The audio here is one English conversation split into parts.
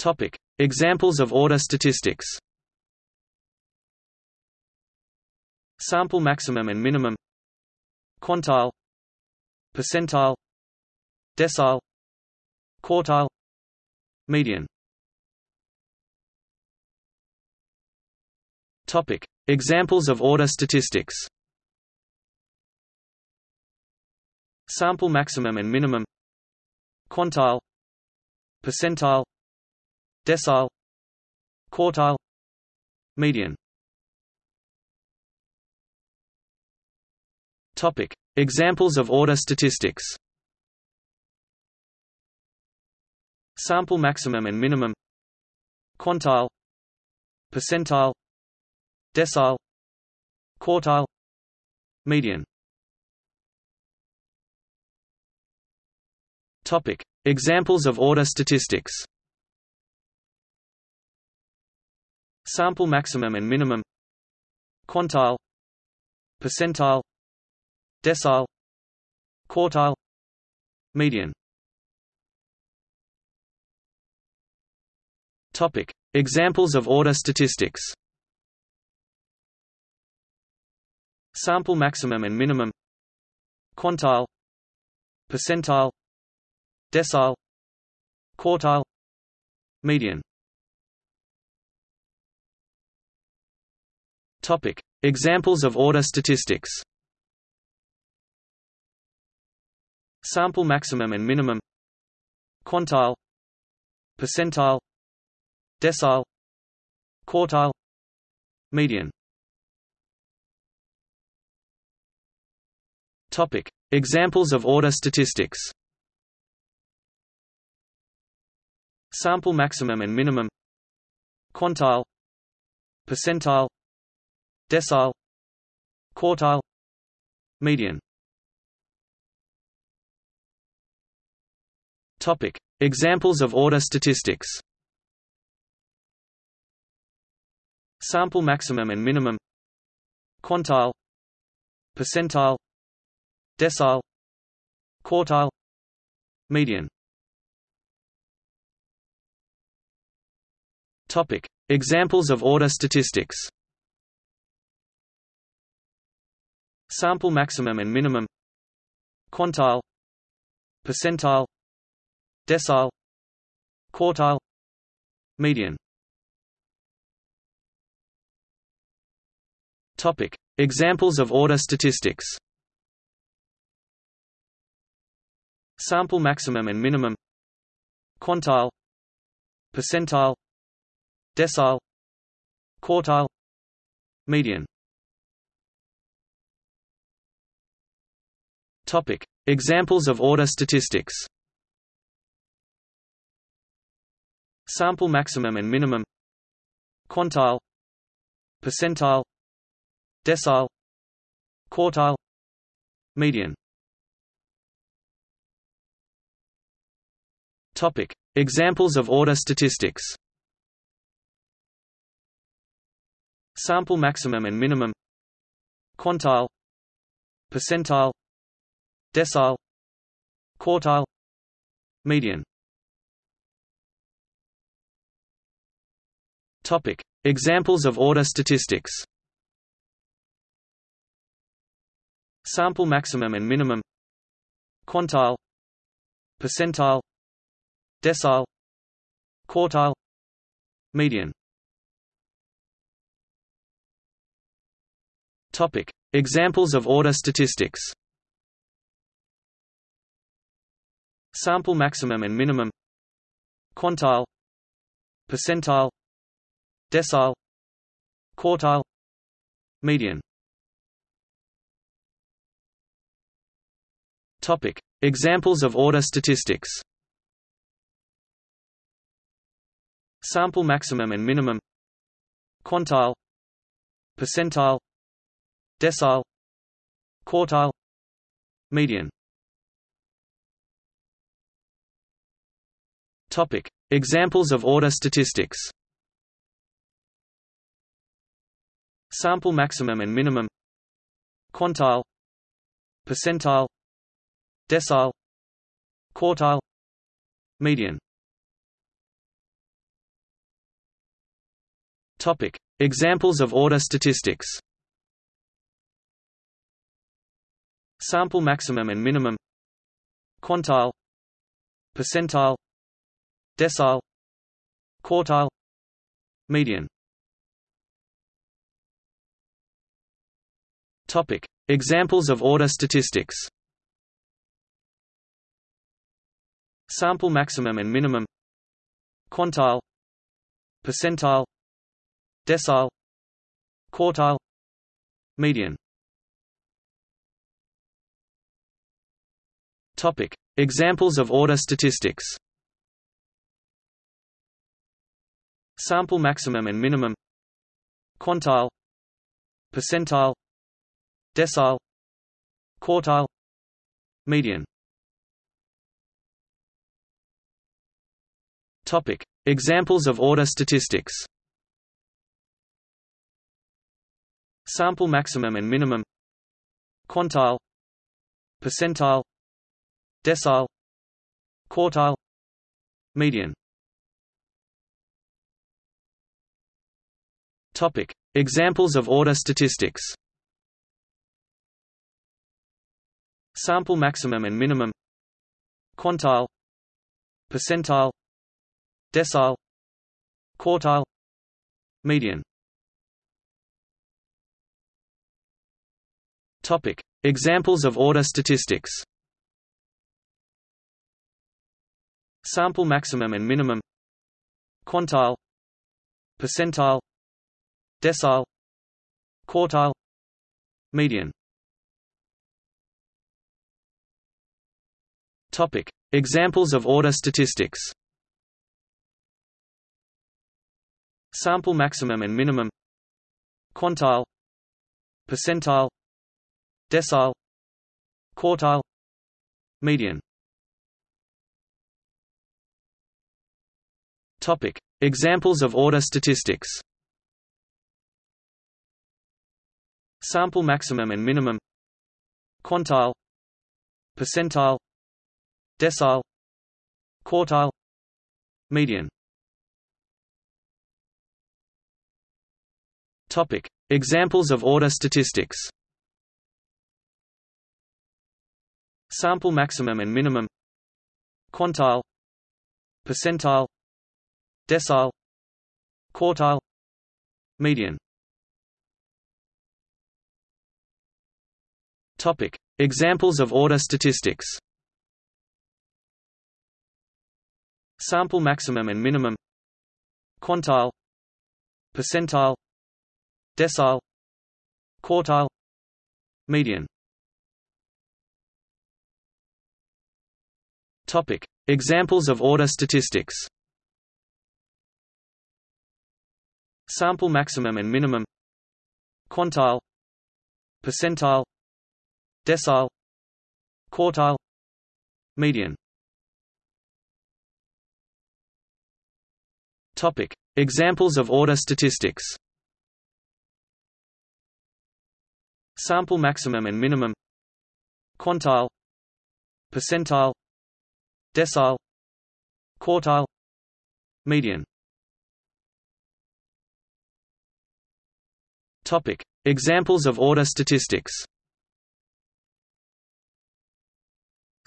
Topic: Examples of order statistics. Sample maximum and minimum. Quantile. Percentile. Decile. Quartile. Median. Topic. Examples of order statistics. Sample maximum and minimum. Quantile. Percentile Decile Quartile Median. Topic. Examples of order statistics. Sample maximum and minimum. Quantile. Percentile. Decile. Quartile. Median. Topic. Examples of order statistics Sample maximum and minimum Quantile Percentile Decile Quartile Median. Topic. Examples of order statistics. Sample maximum and minimum Quantile Percentile Decile Quartile Median Topic. Examples of order statistics. Sample maximum and minimum. Quantile. Percentile. Decile. Quartile. Median. Topic. Examples of order statistics. Sample maximum and minimum. Quantile. Percentile Decile Quartile Median. Topic. Examples of order statistics. Sample maximum and minimum. Quantile. Percentile. Decile. Quartile. Median. Topic. Examples of order statistics Sample maximum and minimum. Quantile. Percentile. Decile. Quartile. Median. Topic. Examples of order statistics. Sample maximum and minimum. Quantile. Percentile. Decile. Quartile. Median Topic. Examples of order statistics. Sample maximum and minimum. Quantile. Percentile. Decile. Quartile. Median. Topic. Examples of order statistics. Sample maximum and minimum. Quantile. Percentile Decile. Quartile. Median. Topic. Examples of order statistics. Sample maximum and minimum. Quantile. Percentile. Decile. Quartile. Median. Topic. Examples of order statistics Sample maximum and minimum. Quantile. Percentile. Decile. Quartile. Median. Topic. Examples of order statistics. Sample maximum and minimum. Quantile. Percentile. Decile. Quartile. Median Topic. Examples of order statistics. Sample maximum and minimum. Quantile. Percentile. Decile. Quartile. Median. Topic: Examples of order statistics. Sample maximum and minimum. Quantile. Percentile Decile Quartile Median. Topic. Examples of order statistics. Sample maximum and minimum. Quantile. Percentile. Decile. Quartile. Median. Topic: Examples of order statistics. Sample maximum and minimum. Quantile. Percentile. Decile. Quartile. Median. Topic: Examples of order statistics. Sample maximum and minimum. Quantile. Percentile. Decile. Quartile. Median topic. Examples of order statistics. Sample maximum and minimum. Quantile. Percentile. Decile. Quartile. Median. Topic. Examples of order statistics. Sample maximum and minimum. Quantile. Percentile Decile. Quartile. Median. Topic. Examples of order statistics. Sample maximum and minimum. Quantile. Percentile. Decile. Quartile. Median. Topic. Examples of order statistics Sample maximum and minimum. Quantile. Percentile. Decile. Quartile. Median. Topic. Examples of order statistics. Sample maximum and minimum. Quantile. Percentile. Decile. Quartile. Median topic. Examples of order statistics. Sample maximum and minimum. Quantile. Percentile. Decile. Quartile. Median. Topic. Examples of order statistics. Sample maximum and minimum. Quantile. Percentile Decile Quartile Median. Topic. Examples of order statistics. Sample maximum and minimum. Quantile. Percentile. Decile. Quartile. Median. Topic. Examples of order statistics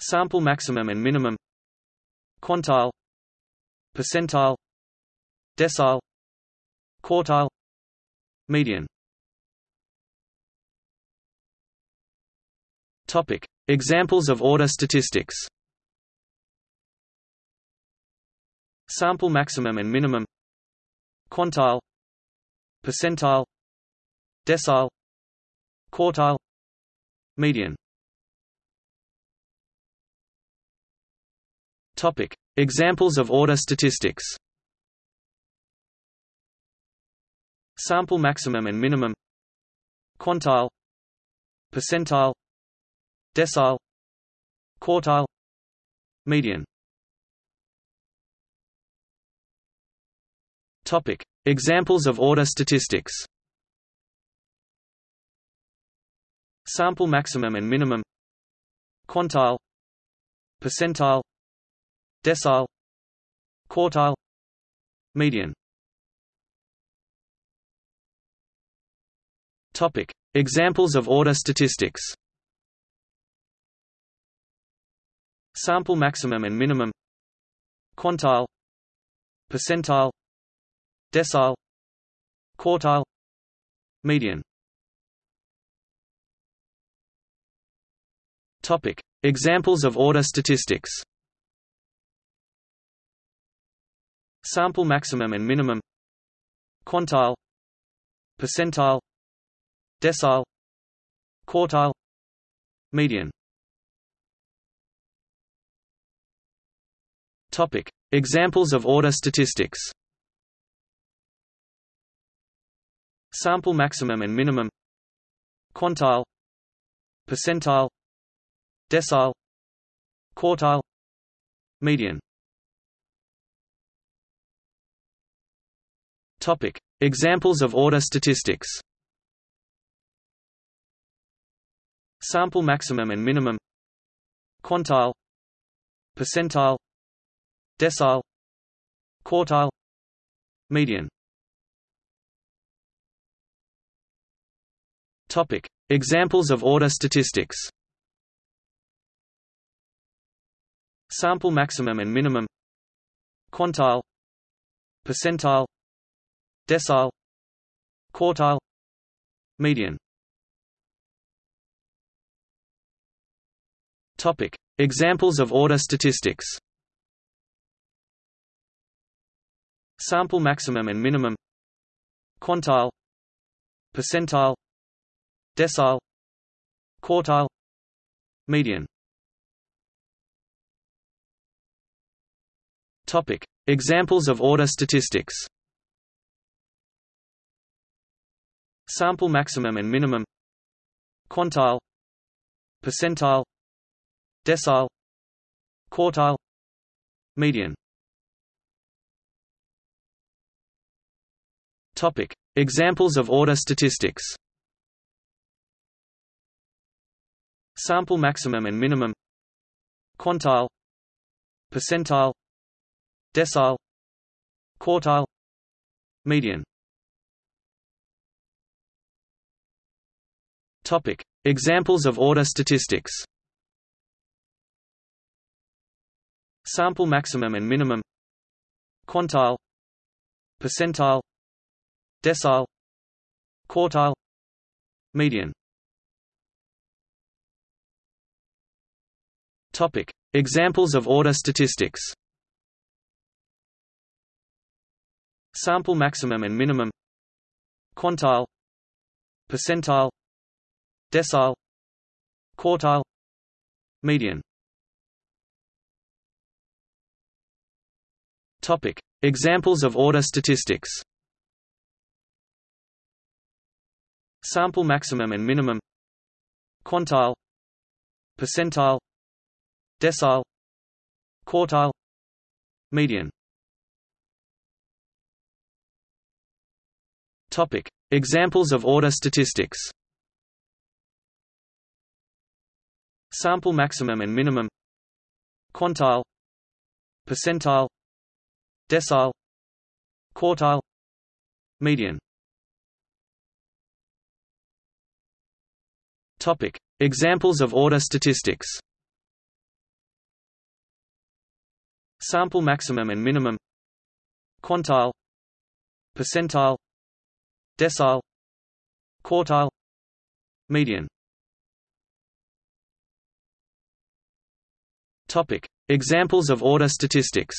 Sample maximum and minimum. Quantile. Percentile. Decile. Quartile. Median. Topic. Examples of order statistics. Sample maximum and minimum. Quantile. Percentile. Decile. Quartile. Median topic. Examples of order statistics. Sample maximum and minimum. Quantile. Percentile. Decile. Quartile. Median. Topic. Examples of order statistics. Sample maximum and minimum. Quantile. Percentile Decile Quartile Median. Topic: Examples of order statistics. Sample maximum and minimum. Quantile. Percentile. Decile. Quartile. Median. Topic: Examples of order statistics. Sample maximum and minimum. Quantile. Percentile. Decile. Quartile. Median. Topic: Examples of order statistics. Sample maximum and minimum. Quantile. Percentile. Decile. Quartile. Median Topic: Examples of order statistics. Sample maximum and minimum. Quantile. Percentile. Decile. Quartile. Median. Topic: Examples of order statistics. Sample maximum and minimum. Quantile. Percentile Decile. Quartile. Median. Topic: Examples of order statistics. Sample maximum and minimum. Quantile. Percentile. Decile. Quartile. Median. Topic: Examples of order statistics. Sample maximum and minimum. Quantile. Percentile. Decile. Quartile. Median. Topic: Examples of order statistics. Sample maximum and minimum. Quantile. Percentile. Decile. Quartile. Median Topic: Examples of order statistics. Sample maximum and minimum. Quantile. Percentile. Decile. Quartile. Median. Topic: Examples of order statistics. Sample maximum and minimum. Quantile. Percentile Decile Quartile Median. Topic: Examples of order statistics. Sample maximum and minimum. Quantile. Percentile. Decile. Quartile. Median. Topic: Examples of order statistics. Sample maximum and minimum. Quantile. Percentile. Decile. Quartile. Median. Topic: Examples of order statistics. Sample maximum and minimum. Quantile. Percentile. Decile. Quartile. Median Topic: Examples of order statistics.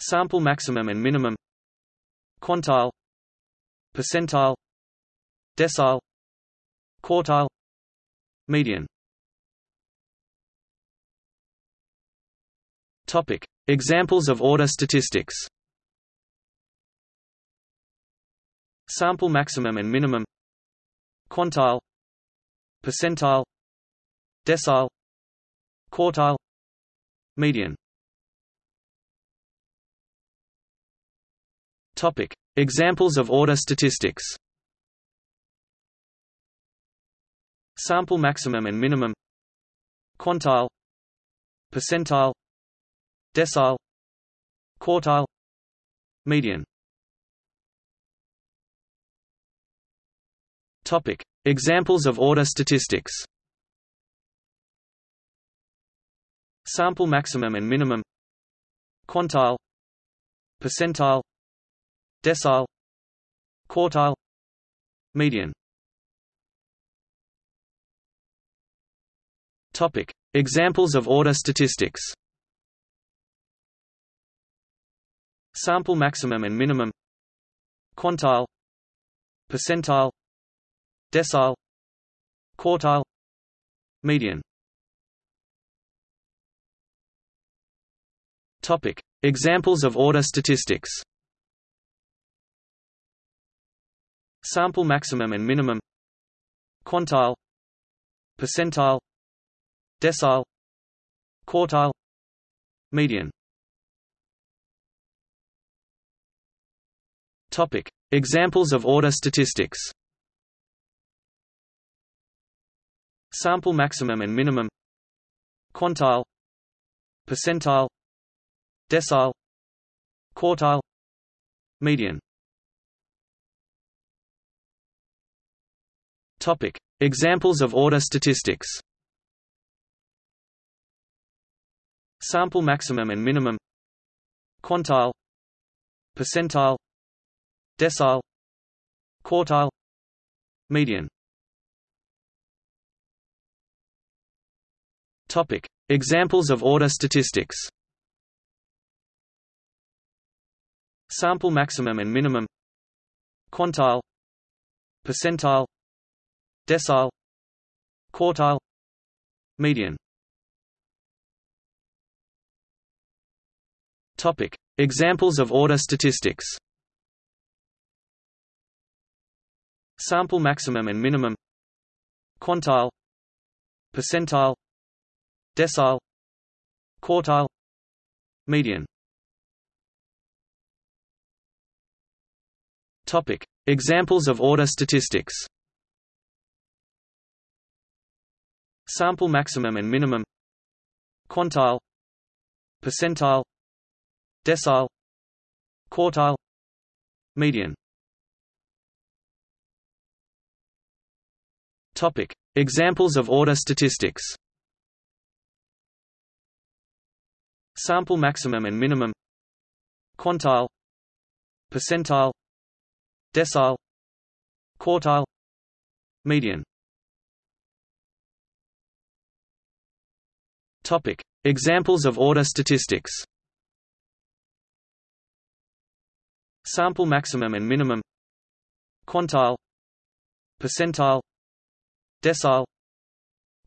Sample maximum and minimum. Quantile. Percentile. Decile. Quartile. Median. Topic: Examples of order statistics. Sample maximum and minimum. Quantile. Percentile Decile Quartile Median. Topic: Examples of order statistics. Sample maximum and minimum. Quantile. Percentile. Decile. Quartile. Median. Topic. Examples of order statistics Sample maximum and minimum. Quantile. Percentile. Decile. Quartile. Median. Topic. Examples of order statistics. Sample maximum and minimum. Quantile. Percentile. Decile. Quartile. Median Topic. Examples of order statistics. Sample maximum and minimum. Quantile. Percentile. Decile. Quartile. Median. Topic. Examples of order statistics. Sample maximum and minimum. Quantile. Percentile Decile Quartile Median. Topic. Examples of order statistics. Sample maximum and minimum. Quantile. Percentile. Decile. Quartile. Median. Topic. Examples of order statistics Sample maximum and minimum Quantile Percentile Decile Quartile Median. Topic. Examples of order statistics. Sample maximum and minimum Quantile Percentile Decile Quartile Median Topic. Examples of order statistics. Sample maximum and minimum. Quantile. Percentile. Decile. Quartile. Median. Topic. Examples of order statistics. Sample maximum and minimum. Quantile. Percentile Decile Quartile Median. Topic. Examples of order statistics. Sample maximum and minimum. Quantile. Percentile. Decile.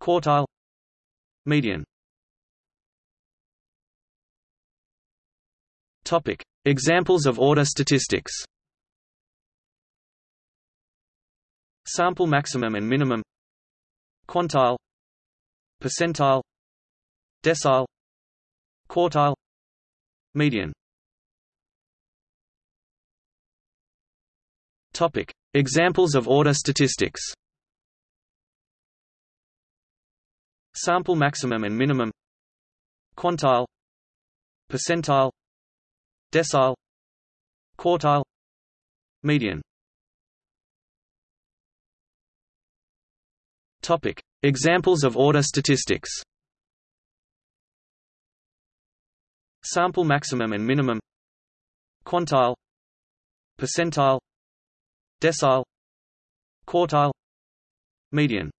Quartile. Median. Topic. Examples of order statistics Sample maximum and minimum. Quantile. Percentile. Decile. Quartile. Median. Topic. Examples of order statistics. Sample maximum and minimum. Quantile. Percentile. Decile. Quartile. Median Topic. Examples of order statistics. Sample maximum and minimum. Quantile. Percentile. Decile. Quartile. Median